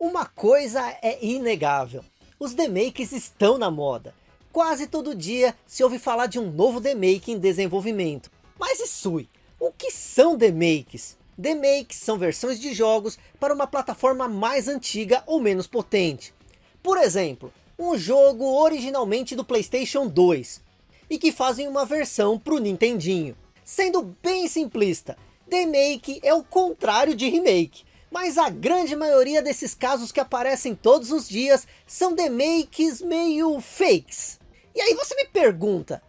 Uma coisa é inegável, os demakes estão na moda. Quase todo dia se ouve falar de um novo demake em desenvolvimento. Mas Isui, o que são demakes? Demakes são versões de jogos para uma plataforma mais antiga ou menos potente. Por exemplo, um jogo originalmente do Playstation 2, e que fazem uma versão para o Nintendinho. Sendo bem simplista, demake é o contrário de remake, mas a grande maioria desses casos que aparecem todos os dias são demakes meio fakes. E aí você me pergunta,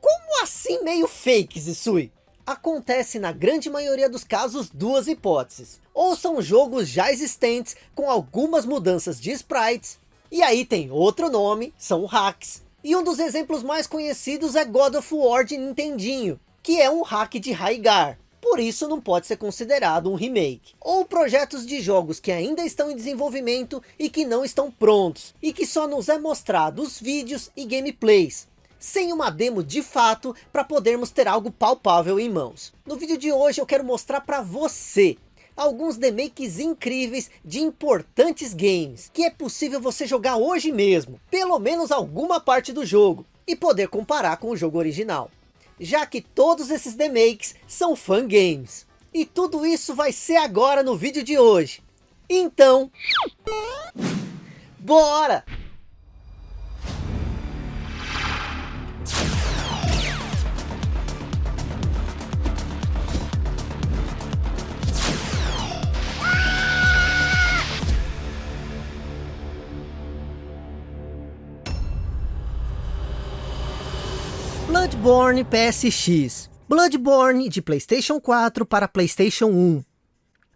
como assim meio fakes, Isui? Acontece na grande maioria dos casos duas hipóteses. Ou são jogos já existentes com algumas mudanças de sprites, e aí tem outro nome, são hacks. E um dos exemplos mais conhecidos é God of War de Nintendinho, que é um hack de Raigar por isso não pode ser considerado um remake. Ou projetos de jogos que ainda estão em desenvolvimento e que não estão prontos, e que só nos é mostrado os vídeos e gameplays, sem uma demo de fato para podermos ter algo palpável em mãos. No vídeo de hoje eu quero mostrar para você alguns demakes incríveis de importantes games, que é possível você jogar hoje mesmo, pelo menos alguma parte do jogo, e poder comparar com o jogo original já que todos esses demakes são fangames. E tudo isso vai ser agora no vídeo de hoje. Então, bora! Bloodborne PSX Bloodborne de Playstation 4 para Playstation 1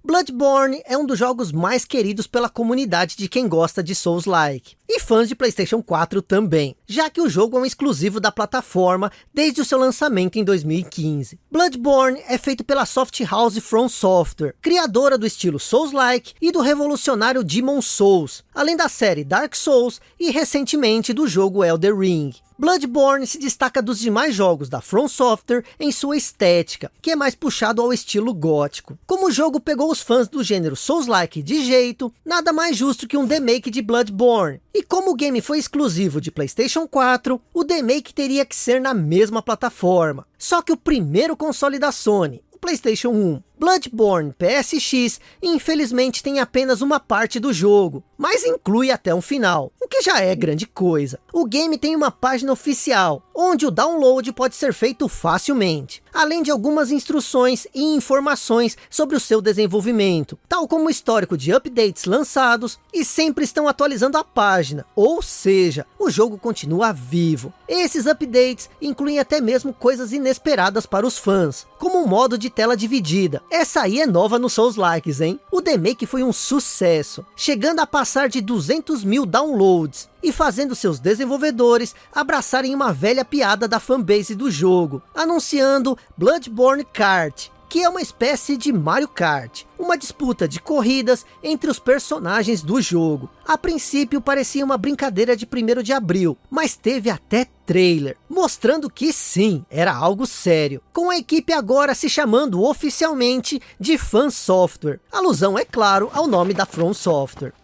Bloodborne é um dos jogos mais queridos pela comunidade de quem gosta de Souls-like, e fãs de Playstation 4 também, já que o jogo é um exclusivo da plataforma desde o seu lançamento em 2015. Bloodborne é feito pela Soft House From Software, criadora do estilo Souls-like e do revolucionário Demon Souls, além da série Dark Souls e recentemente do jogo Elder Ring. Bloodborne se destaca dos demais jogos da From Software em sua estética, que é mais puxado ao estilo gótico. Como o jogo pegou os fãs do gênero Souls-like de jeito, nada mais justo que um remake de Bloodborne. E como o game foi exclusivo de Playstation 4, o remake teria que ser na mesma plataforma. Só que o primeiro console da Sony, o Playstation 1, Bloodborne PSX infelizmente tem apenas uma parte do jogo, mas inclui até um final, o que já é grande coisa. O game tem uma página oficial, onde o download pode ser feito facilmente, além de algumas instruções e informações sobre o seu desenvolvimento, tal como o histórico de updates lançados e sempre estão atualizando a página, ou seja, o jogo continua vivo. Esses updates incluem até mesmo coisas inesperadas para os fãs, como um modo de tela dividida, essa aí é nova no Souls Likes, hein? O remake foi um sucesso, chegando a passar de 200 mil downloads e fazendo seus desenvolvedores abraçarem uma velha piada da fanbase do jogo, anunciando Bloodborne Kart, que é uma espécie de Mario Kart, uma disputa de corridas entre os personagens do jogo. A princípio parecia uma brincadeira de 1 de abril, mas teve até trailer, mostrando que sim, era algo sério, com a equipe agora se chamando oficialmente de Fan Software, alusão é claro ao nome da From Software.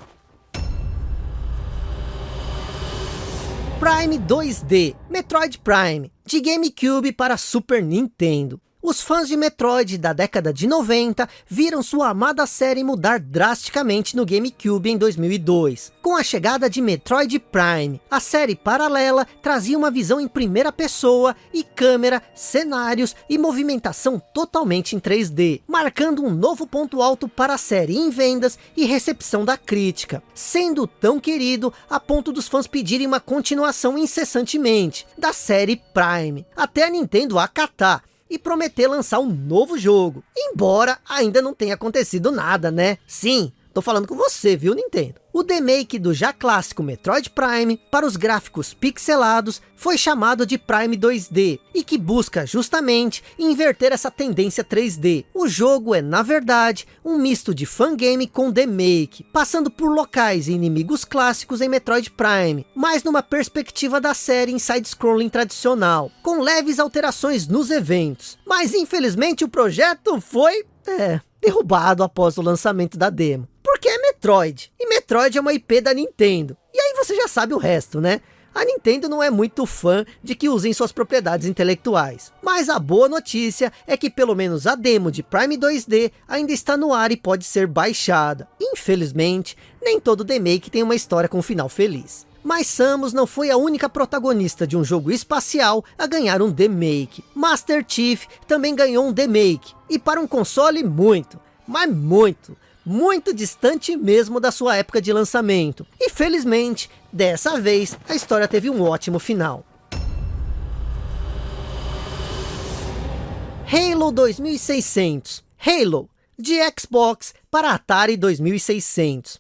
Prime 2D, Metroid Prime, de GameCube para Super Nintendo. Os fãs de Metroid da década de 90 viram sua amada série mudar drasticamente no GameCube em 2002. Com a chegada de Metroid Prime, a série paralela trazia uma visão em primeira pessoa e câmera, cenários e movimentação totalmente em 3D, marcando um novo ponto alto para a série em vendas e recepção da crítica, sendo tão querido a ponto dos fãs pedirem uma continuação incessantemente da série Prime, até a Nintendo acatar e prometer lançar um novo jogo. Embora ainda não tenha acontecido nada, né? Sim, tô falando com você, viu Nintendo? O remake do já clássico Metroid Prime para os gráficos pixelados foi chamado de Prime 2D e que busca justamente inverter essa tendência 3D. O jogo é na verdade um misto de fangame com remake, passando por locais e inimigos clássicos em Metroid Prime, mas numa perspectiva da série em side-scrolling tradicional, com leves alterações nos eventos. Mas infelizmente o projeto foi, é, derrubado após o lançamento da demo Metroid, e Metroid é uma IP da Nintendo. E aí você já sabe o resto, né? A Nintendo não é muito fã de que usem suas propriedades intelectuais. Mas a boa notícia é que pelo menos a demo de Prime 2D ainda está no ar e pode ser baixada. Infelizmente, nem todo remake tem uma história com um final feliz. Mas Samus não foi a única protagonista de um jogo espacial a ganhar um remake. Master Chief também ganhou um remake. E para um console muito, mas muito, muito distante mesmo da sua época de lançamento. E felizmente, dessa vez, a história teve um ótimo final. Halo 2600 Halo, de Xbox para Atari 2600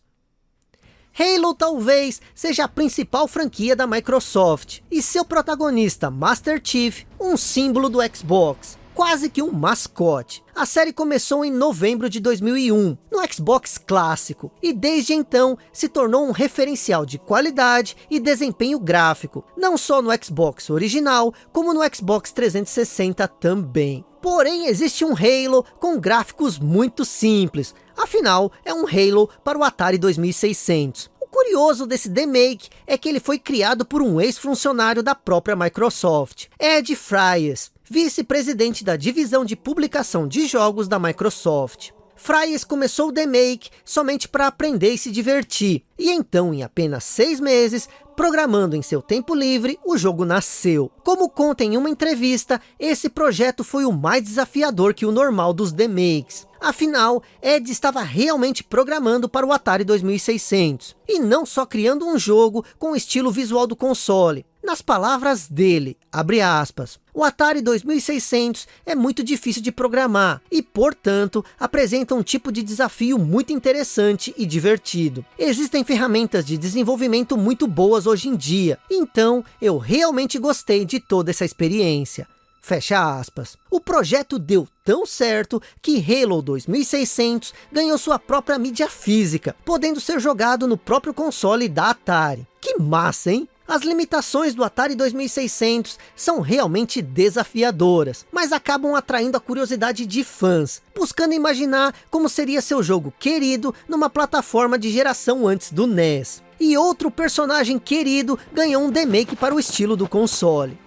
Halo talvez seja a principal franquia da Microsoft, e seu protagonista Master Chief, um símbolo do Xbox quase que um mascote. A série começou em novembro de 2001, no Xbox clássico, e desde então se tornou um referencial de qualidade e desempenho gráfico, não só no Xbox original, como no Xbox 360 também. Porém, existe um Halo com gráficos muito simples, afinal, é um Halo para o Atari 2600. O curioso desse remake é que ele foi criado por um ex-funcionário da própria Microsoft, Ed Fryers, vice-presidente da divisão de publicação de jogos da Microsoft. Fryes começou o The Make somente para aprender e se divertir, e então em apenas seis meses, programando em seu tempo livre, o jogo nasceu. Como conta em uma entrevista, esse projeto foi o mais desafiador que o normal dos The Makes. Afinal, Ed estava realmente programando para o Atari 2600, e não só criando um jogo com o estilo visual do console, nas palavras dele, abre aspas, o Atari 2600 é muito difícil de programar e, portanto, apresenta um tipo de desafio muito interessante e divertido. Existem ferramentas de desenvolvimento muito boas hoje em dia, então eu realmente gostei de toda essa experiência. Fecha aspas. O projeto deu tão certo que Halo 2600 ganhou sua própria mídia física, podendo ser jogado no próprio console da Atari. Que massa, hein? As limitações do Atari 2600 são realmente desafiadoras, mas acabam atraindo a curiosidade de fãs, buscando imaginar como seria seu jogo querido numa plataforma de geração antes do NES. E outro personagem querido ganhou um remake para o estilo do console.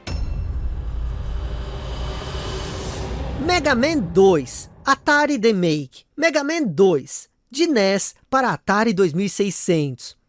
Mega Man 2, Atari Remake, Mega Man 2, de NES para Atari 2600.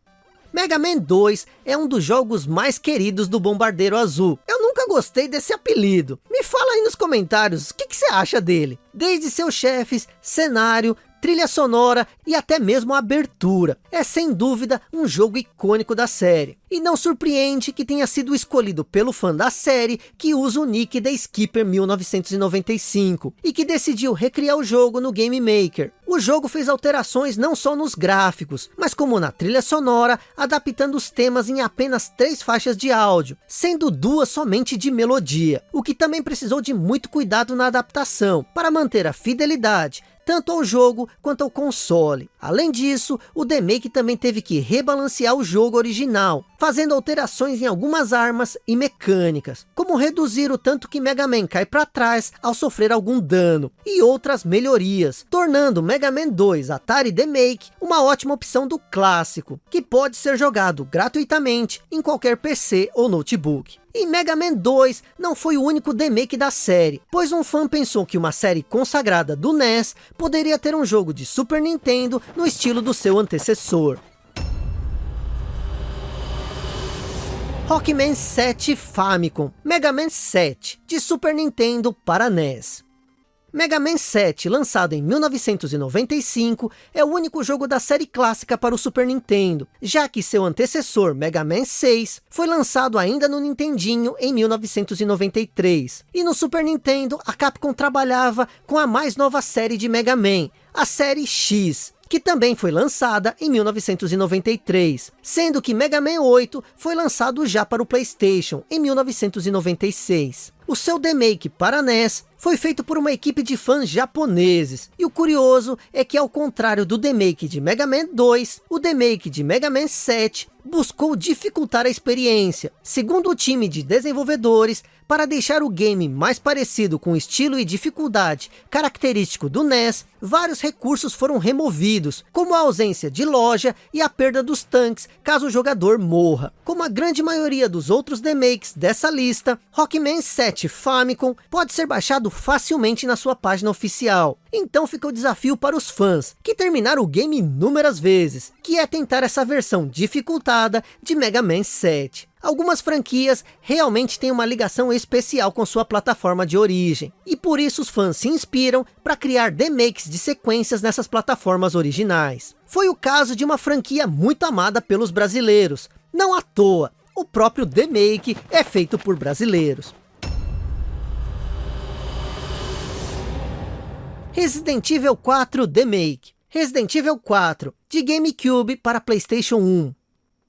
Mega Man 2 é um dos jogos mais queridos do Bombardeiro Azul. Eu nunca gostei desse apelido. Me fala aí nos comentários o que, que você acha dele. Desde seus chefes, cenário, trilha sonora e até mesmo a abertura. É sem dúvida um jogo icônico da série. E não surpreende que tenha sido escolhido pelo fã da série que usa o nick da Skipper 1995 e que decidiu recriar o jogo no Game Maker. O jogo fez alterações não só nos gráficos, mas como na trilha sonora, adaptando os temas em apenas três faixas de áudio, sendo duas somente de melodia, o que também precisou de muito cuidado na adaptação, para manter a fidelidade, tanto ao jogo quanto ao console. Além disso, o Demake também teve que rebalancear o jogo original, fazendo alterações em algumas armas e mecânicas, como reduzir o tanto que Mega Man cai para trás ao sofrer algum dano, e outras melhorias, tornando Mega Man 2 Atari Demake uma ótima opção do clássico, que pode ser jogado gratuitamente em qualquer PC ou notebook. E Mega Man 2 não foi o único remake da série, pois um fã pensou que uma série consagrada do NES poderia ter um jogo de Super Nintendo no estilo do seu antecessor. Rockman 7 Famicom, Mega Man 7, de Super Nintendo para NES. Mega Man 7, lançado em 1995, é o único jogo da série clássica para o Super Nintendo, já que seu antecessor, Mega Man 6, foi lançado ainda no Nintendinho em 1993. E no Super Nintendo, a Capcom trabalhava com a mais nova série de Mega Man, a série X, que também foi lançada em 1993, sendo que Mega Man 8 foi lançado já para o Playstation em 1996. O seu remake para NES foi feito por uma equipe de fãs japoneses. E o curioso é que ao contrário do remake de Mega Man 2, o remake de Mega Man 7 buscou dificultar a experiência. Segundo o time de desenvolvedores, para deixar o game mais parecido com o estilo e dificuldade característico do NES, vários recursos foram removidos, como a ausência de loja e a perda dos tanques caso o jogador morra. Como a grande maioria dos outros remakes dessa lista, Rockman 7 Famicom pode ser baixado facilmente na sua página oficial. Então fica o desafio para os fãs, que terminaram o game inúmeras vezes, que é tentar essa versão dificultada de Mega Man 7. Algumas franquias realmente têm uma ligação especial com sua plataforma de origem. E por isso os fãs se inspiram para criar remakes de sequências nessas plataformas originais. Foi o caso de uma franquia muito amada pelos brasileiros. Não à toa, o próprio remake é feito por brasileiros. Resident Evil 4 Remake Resident Evil 4, de GameCube para Playstation 1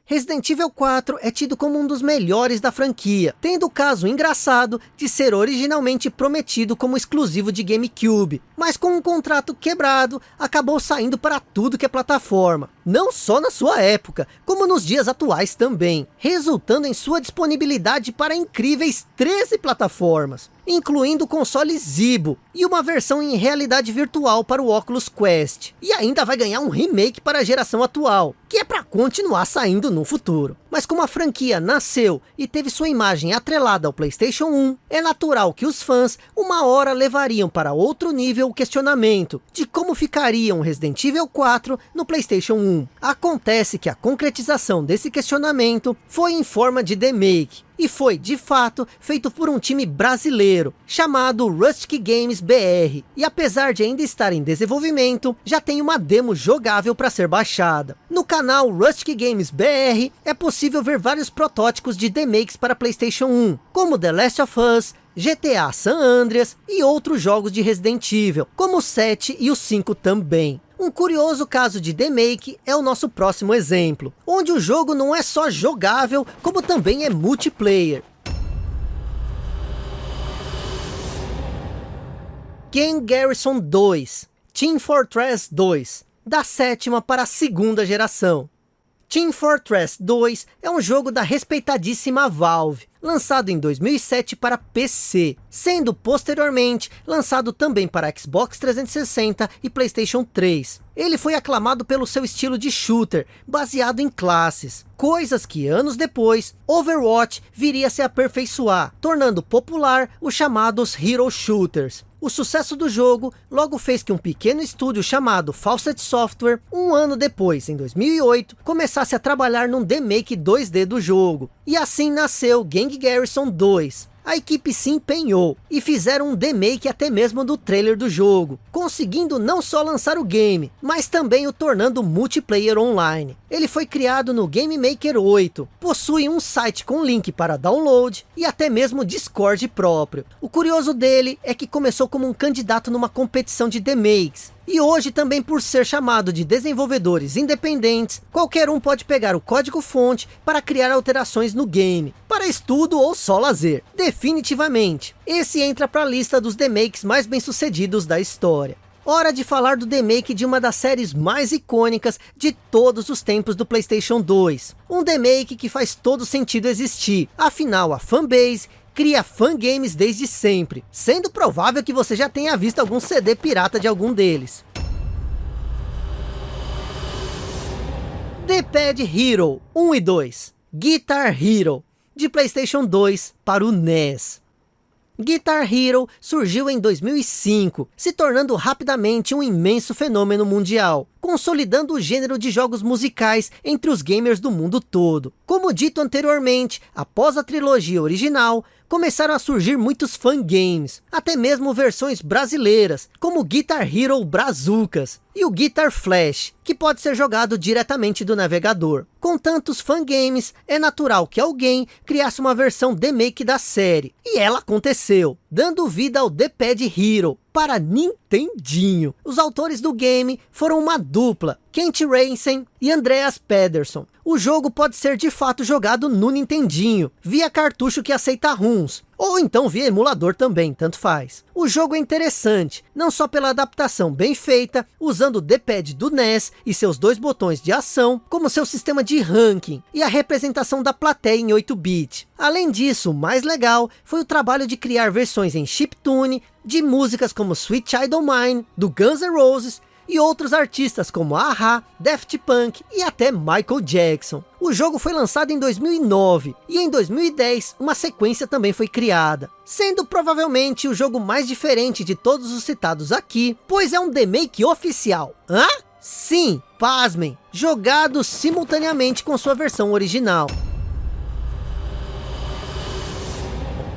Resident Evil 4 é tido como um dos melhores da franquia, tendo o caso engraçado de ser originalmente prometido como exclusivo de GameCube, mas com um contrato quebrado, acabou saindo para tudo que é plataforma, não só na sua época, como nos dias atuais também, resultando em sua disponibilidade para incríveis 13 plataformas, incluindo o console Zibo, e uma versão em realidade virtual para o Oculus Quest, e ainda vai ganhar um remake para a geração atual, que é para continuar saindo no futuro. Mas como a franquia nasceu e teve sua imagem atrelada ao Playstation 1, é natural que os fãs uma hora levariam para outro nível o questionamento de como ficaria um Resident Evil 4 no Playstation 1. Acontece que a concretização desse questionamento foi em forma de remake, e foi, de fato, feito por um time brasileiro, chamado Rustic Games BR, e apesar de ainda estar em desenvolvimento, já tem uma demo jogável para ser baixada. No canal Rustic Games BR, é possível ver vários protótipos de remakes para Playstation 1, como The Last of Us, GTA San Andreas e outros jogos de Resident Evil, como o 7 e o 5 também. Um curioso caso de remake é o nosso próximo exemplo, onde o jogo não é só jogável, como também é multiplayer. Game Garrison 2, Team Fortress 2, da sétima para a segunda geração. Team Fortress 2 é um jogo da respeitadíssima Valve, lançado em 2007 para PC, sendo posteriormente lançado também para Xbox 360 e Playstation 3. Ele foi aclamado pelo seu estilo de shooter, baseado em classes, coisas que anos depois, Overwatch viria a se aperfeiçoar, tornando popular os chamados Hero Shooters. O sucesso do jogo logo fez que um pequeno estúdio chamado Fawcett Software, um ano depois, em 2008, começasse a trabalhar num remake 2D do jogo. E assim nasceu Gang Garrison 2, a equipe se empenhou e fizeram um remake até mesmo do trailer do jogo, conseguindo não só lançar o game, mas também o tornando multiplayer online. Ele foi criado no Game Maker 8, possui um site com link para download e até mesmo Discord próprio. O curioso dele é que começou como um candidato numa competição de remakes, e hoje também por ser chamado de desenvolvedores independentes, qualquer um pode pegar o código fonte para criar alterações no game, para estudo ou só lazer, definitivamente. Esse entra para a lista dos remakes mais bem sucedidos da história. Hora de falar do remake de uma das séries mais icônicas de todos os tempos do Playstation 2. Um remake que faz todo sentido existir, afinal a fanbase cria fangames desde sempre, sendo provável que você já tenha visto algum CD pirata de algum deles. The Pad Hero 1 e 2, Guitar Hero, de Playstation 2 para o NES. Guitar Hero surgiu em 2005, se tornando rapidamente um imenso fenômeno mundial, consolidando o gênero de jogos musicais entre os gamers do mundo todo. Como dito anteriormente, após a trilogia original, começaram a surgir muitos fangames, até mesmo versões brasileiras, como Guitar Hero Brazucas e o Guitar Flash, que pode ser jogado diretamente do navegador. Com tantos fangames, é natural que alguém criasse uma versão remake da série, e ela aconteceu, dando vida ao The Pad Hero, para Nintendinho. Os autores do game foram uma dupla, Kent Racing e Andreas Pedersen. O jogo pode ser de fato jogado no Nintendinho, via cartucho que aceita ROMs, ou então via emulador também, tanto faz. O jogo é interessante, não só pela adaptação bem feita, usando o D-pad do NES e seus dois botões de ação, como seu sistema de ranking e a representação da plateia em 8-bit. Além disso, o mais legal foi o trabalho de criar versões em chiptune de músicas como Sweet Child O' Mine, do Guns N' Roses, e outros artistas como Aha, Daft Punk e até Michael Jackson. O jogo foi lançado em 2009 e em 2010 uma sequência também foi criada, sendo provavelmente o jogo mais diferente de todos os citados aqui, pois é um remake oficial. Hã? Sim, pasmem, jogado simultaneamente com sua versão original.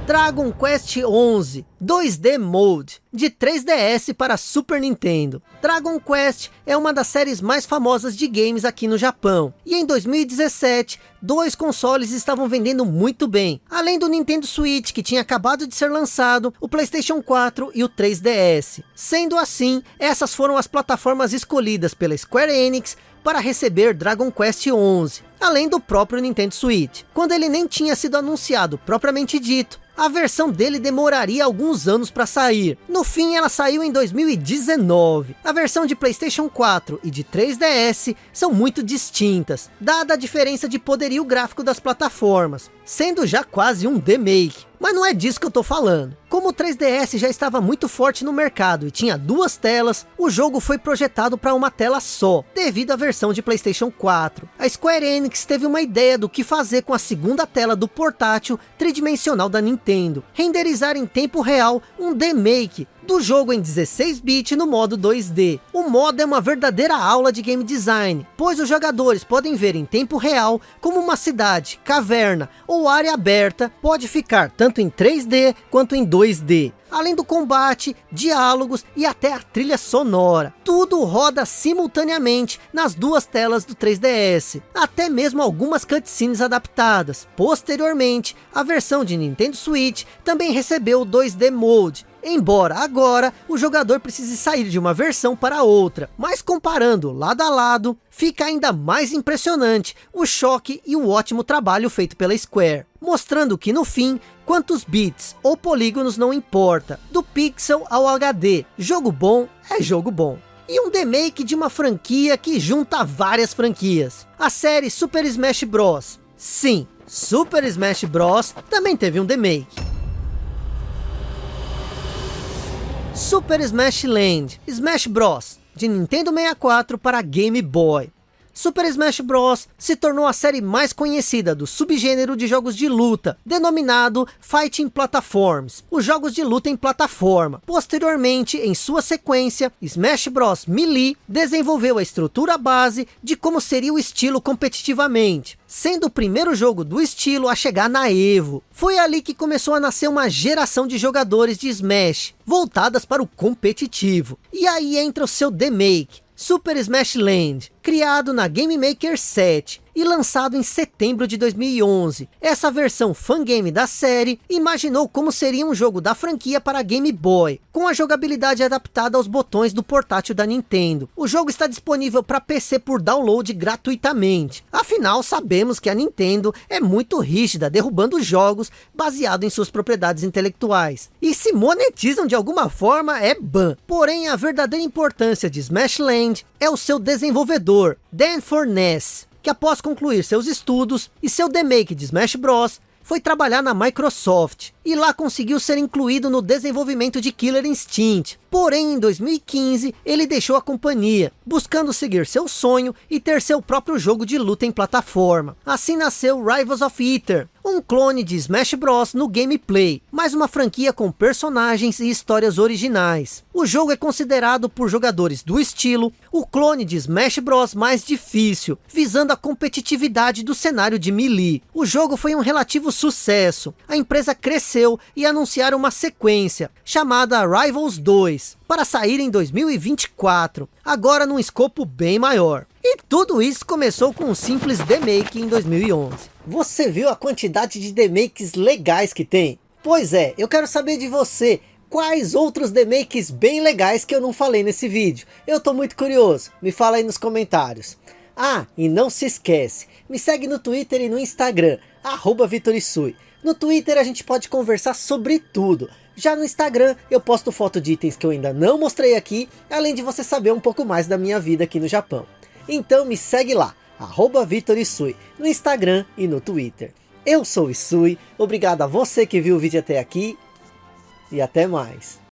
Dragon Quest 11 2D Mode, de 3DS para Super Nintendo. Dragon Quest é uma das séries mais famosas de games aqui no Japão. E em 2017, dois consoles estavam vendendo muito bem. Além do Nintendo Switch, que tinha acabado de ser lançado, o Playstation 4 e o 3DS. Sendo assim, essas foram as plataformas escolhidas pela Square Enix para receber Dragon Quest 11, além do próprio Nintendo Switch, quando ele nem tinha sido anunciado propriamente dito, a versão dele demoraria alguns anos para sair. No fim, ela saiu em 2019. A versão de Playstation 4 e de 3DS são muito distintas, dada a diferença de poderio gráfico das plataformas, sendo já quase um remake. Mas não é disso que eu tô falando. Como o 3DS já estava muito forte no mercado e tinha duas telas, o jogo foi projetado para uma tela só, devido à versão de Playstation 4. A Square Enix teve uma ideia do que fazer com a segunda tela do portátil tridimensional da Nintendo. Renderizar em tempo real um remake do jogo em 16-bit no modo 2D. O modo é uma verdadeira aula de game design, pois os jogadores podem ver em tempo real como uma cidade, caverna ou área aberta pode ficar tanto em 3D quanto em 2D além do combate, diálogos e até a trilha sonora. Tudo roda simultaneamente nas duas telas do 3DS, até mesmo algumas cutscenes adaptadas. Posteriormente, a versão de Nintendo Switch também recebeu o 2D Mode, embora agora o jogador precise sair de uma versão para outra. Mas comparando lado a lado, fica ainda mais impressionante o choque e o ótimo trabalho feito pela Square. Mostrando que no fim, quantos bits ou polígonos não importa, do pixel ao HD, jogo bom é jogo bom. E um remake de uma franquia que junta várias franquias. A série Super Smash Bros. Sim, Super Smash Bros. também teve um remake. Super Smash Land, Smash Bros, de Nintendo 64 para Game Boy. Super Smash Bros. se tornou a série mais conhecida do subgênero de jogos de luta, denominado Fighting Platforms, os jogos de luta em plataforma. Posteriormente, em sua sequência, Smash Bros. Melee desenvolveu a estrutura base de como seria o estilo competitivamente, sendo o primeiro jogo do estilo a chegar na EVO. Foi ali que começou a nascer uma geração de jogadores de Smash, voltadas para o competitivo. E aí entra o seu remake, Super Smash Land, criado na Game Maker 7 e lançado em setembro de 2011. Essa versão fangame da série imaginou como seria um jogo da franquia para Game Boy, com a jogabilidade adaptada aos botões do portátil da Nintendo. O jogo está disponível para PC por download gratuitamente. Afinal, sabemos que a Nintendo é muito rígida, derrubando jogos baseados em suas propriedades intelectuais. E se monetizam de alguma forma, é ban. Porém, a verdadeira importância de Smash Land é o seu desenvolvedor, Dan Furness, que após concluir seus estudos e seu demake de Smash Bros, foi trabalhar na Microsoft, e lá conseguiu ser incluído no desenvolvimento de Killer Instinct. Porém, em 2015, ele deixou a companhia, buscando seguir seu sonho e ter seu próprio jogo de luta em plataforma. Assim nasceu Rivals of Ether, um clone de Smash Bros no gameplay, mas uma franquia com personagens e histórias originais. O jogo é considerado por jogadores do estilo, o clone de Smash Bros mais difícil, visando a competitividade do cenário de Melee. O jogo foi um relativo sucesso, a empresa cresceu e anunciaram uma sequência, chamada Rivals 2, para sair em 2024, agora num escopo bem maior. E tudo isso começou com um simples remake em 2011. Você viu a quantidade de remakes legais que tem? Pois é, eu quero saber de você, quais outros demakes bem legais que eu não falei nesse vídeo? Eu tô muito curioso, me fala aí nos comentários. Ah, e não se esquece, me segue no Twitter e no Instagram, arroba Vitorisui. No Twitter a gente pode conversar sobre tudo. Já no Instagram eu posto foto de itens que eu ainda não mostrei aqui, além de você saber um pouco mais da minha vida aqui no Japão. Então me segue lá, arroba Vitorisui, no Instagram e no Twitter. Eu sou o Isui, obrigado a você que viu o vídeo até aqui e até mais.